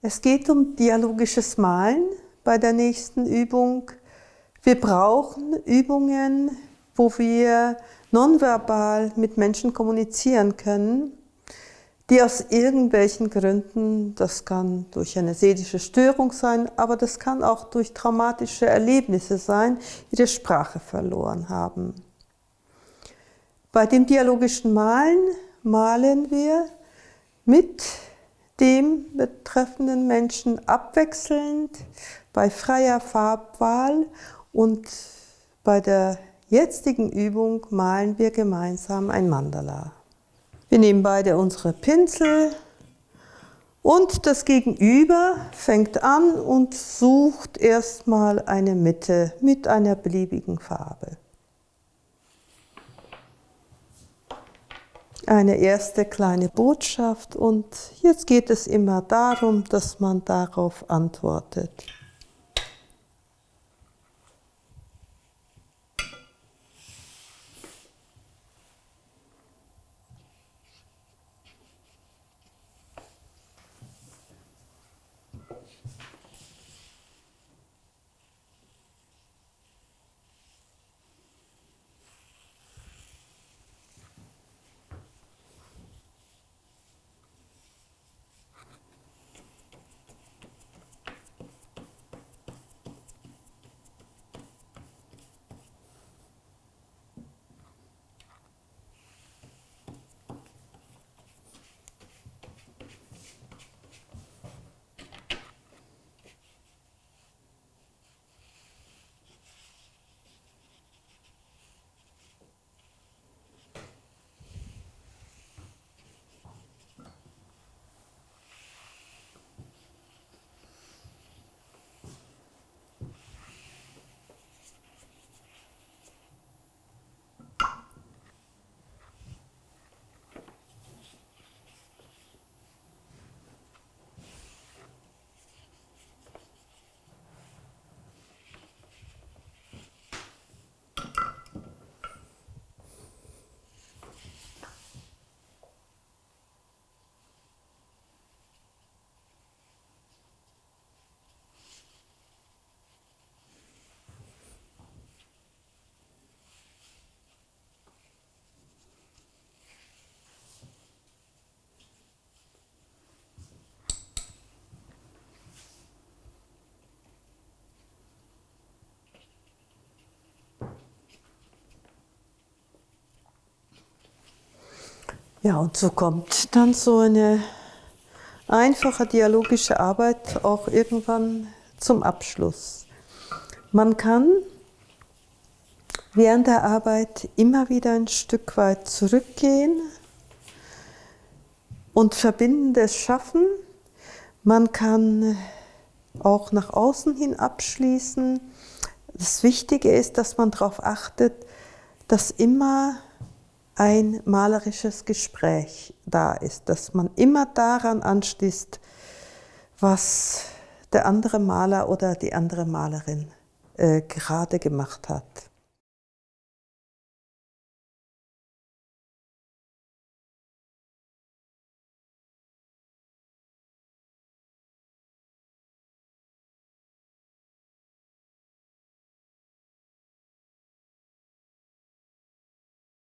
Es geht um dialogisches Malen bei der nächsten Übung. Wir brauchen Übungen, wo wir nonverbal mit Menschen kommunizieren können, die aus irgendwelchen Gründen, das kann durch eine seelische Störung sein, aber das kann auch durch traumatische Erlebnisse sein, ihre Sprache verloren haben. Bei dem dialogischen Malen malen wir mit dem betreffenden Menschen abwechselnd bei freier Farbwahl und bei der jetzigen Übung malen wir gemeinsam ein Mandala. Wir nehmen beide unsere Pinsel und das Gegenüber fängt an und sucht erstmal eine Mitte mit einer beliebigen Farbe. Eine erste kleine Botschaft und jetzt geht es immer darum, dass man darauf antwortet. Ja, und so kommt dann so eine einfache dialogische Arbeit auch irgendwann zum Abschluss. Man kann während der Arbeit immer wieder ein Stück weit zurückgehen und Verbindendes schaffen. Man kann auch nach außen hin abschließen. Das Wichtige ist, dass man darauf achtet, dass immer ein malerisches Gespräch da ist, dass man immer daran anschließt, was der andere Maler oder die andere Malerin äh, gerade gemacht hat.